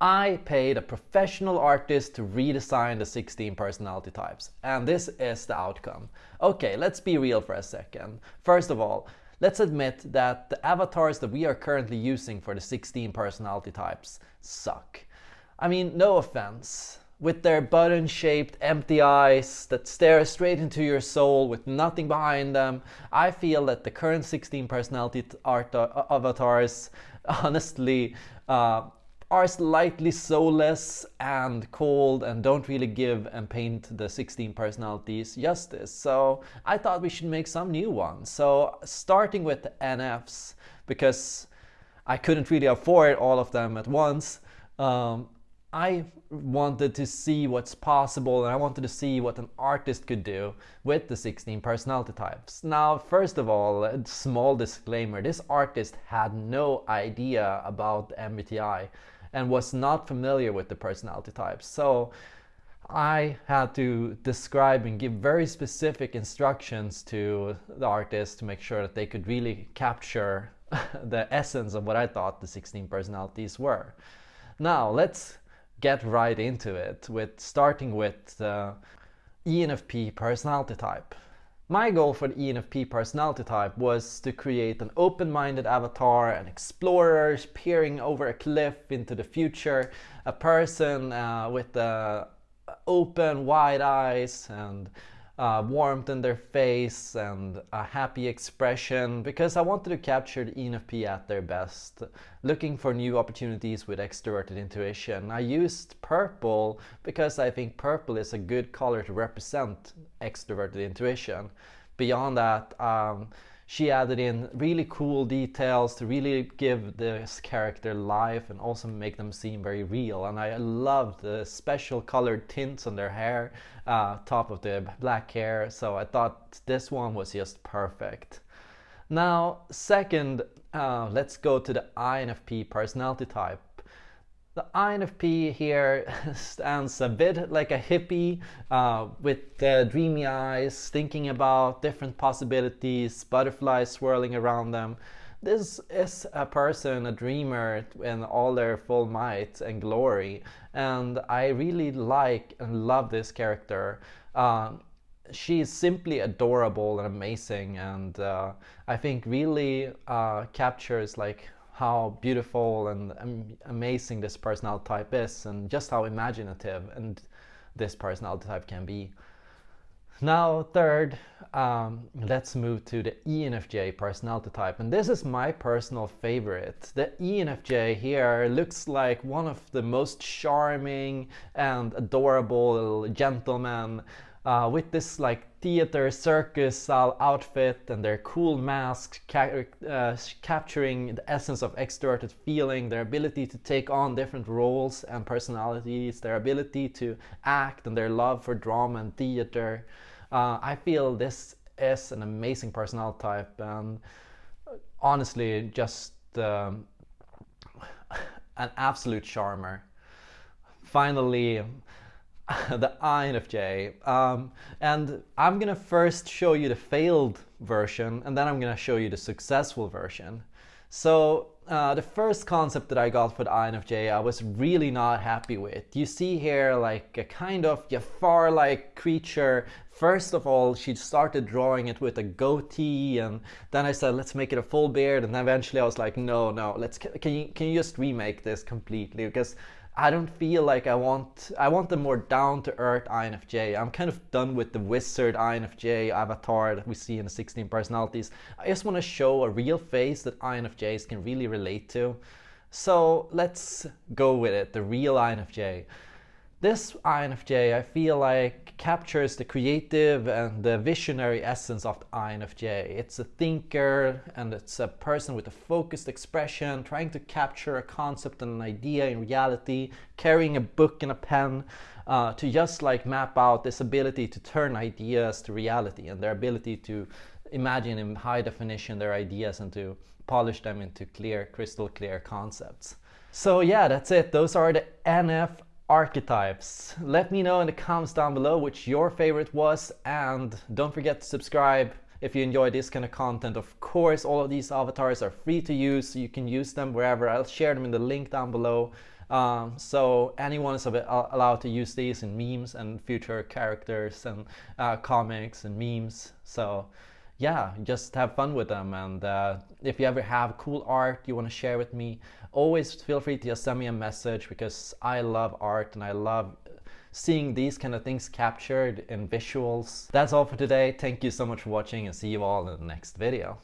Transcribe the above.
I paid a professional artist to redesign the 16 personality types, and this is the outcome. Okay, let's be real for a second. First of all, let's admit that the avatars that we are currently using for the 16 personality types suck. I mean, no offense. With their button-shaped empty eyes that stare straight into your soul with nothing behind them, I feel that the current 16 personality art uh, avatars honestly uh, are slightly soulless and cold and don't really give and paint the 16 personalities justice. So I thought we should make some new ones. So starting with the NFs, because I couldn't really afford all of them at once, um, I wanted to see what's possible and I wanted to see what an artist could do with the 16 personality types. Now, first of all, a small disclaimer, this artist had no idea about the MBTI and was not familiar with the personality types. So I had to describe and give very specific instructions to the artist to make sure that they could really capture the essence of what I thought the 16 personalities were. Now let's get right into it with starting with the ENFP personality type. My goal for the ENFP personality type was to create an open-minded avatar, an explorer peering over a cliff into the future, a person uh, with uh, open, wide eyes and uh, warmth in their face and a happy expression because I wanted to capture the ENFP at their best, looking for new opportunities with extroverted intuition. I used purple because I think purple is a good color to represent extroverted intuition. Beyond that, um, she added in really cool details to really give this character life and also make them seem very real. And I loved the special colored tints on their hair, uh, top of the black hair. So I thought this one was just perfect. Now, second, uh, let's go to the INFP personality type. The INFP here stands a bit like a hippie uh, with dreamy eyes, thinking about different possibilities, butterflies swirling around them. This is a person, a dreamer in all their full might and glory. And I really like and love this character. Uh, she's simply adorable and amazing and uh, I think really uh, captures like how beautiful and amazing this personality type is and just how imaginative and this personality type can be. Now third, um, let's move to the ENFJ personality type and this is my personal favorite. The ENFJ here looks like one of the most charming and adorable gentlemen uh, with this like theater circus style outfit and their cool masks ca uh, capturing the essence of extroverted feeling, their ability to take on different roles and personalities, their ability to act and their love for drama and theater. Uh, I feel this is an amazing personality type and honestly just um, an absolute charmer. Finally, the INFJ. Um, and I'm gonna first show you the failed version and then I'm gonna show you the successful version. So uh, the first concept that I got for the INFJ I was really not happy with. You see here like a kind of Jafar-like creature. First of all, she started drawing it with a goatee and then I said, let's make it a full beard. And eventually I was like, no, no, let's, can you, can you just remake this completely? Because I don't feel like I want I want the more down to earth INFJ. I'm kind of done with the wizard INFJ avatar that we see in the 16 personalities. I just want to show a real face that INFJs can really relate to. So let's go with it, the real INFJ. This INFJ I feel like captures the creative and the visionary essence of the INFJ. It's a thinker and it's a person with a focused expression trying to capture a concept and an idea in reality, carrying a book and a pen uh, to just like map out this ability to turn ideas to reality and their ability to imagine in high definition their ideas and to polish them into clear, crystal clear concepts. So yeah, that's it. Those are the NF archetypes. Let me know in the comments down below which your favorite was and don't forget to subscribe if you enjoy this kind of content. Of course, all of these avatars are free to use, so you can use them wherever. I'll share them in the link down below. Um, so anyone is allowed to use these in memes and future characters and uh, comics and memes. So yeah, just have fun with them. And uh, if you ever have cool art you want to share with me, always feel free to just send me a message because I love art and I love seeing these kind of things captured in visuals. That's all for today. Thank you so much for watching and see you all in the next video.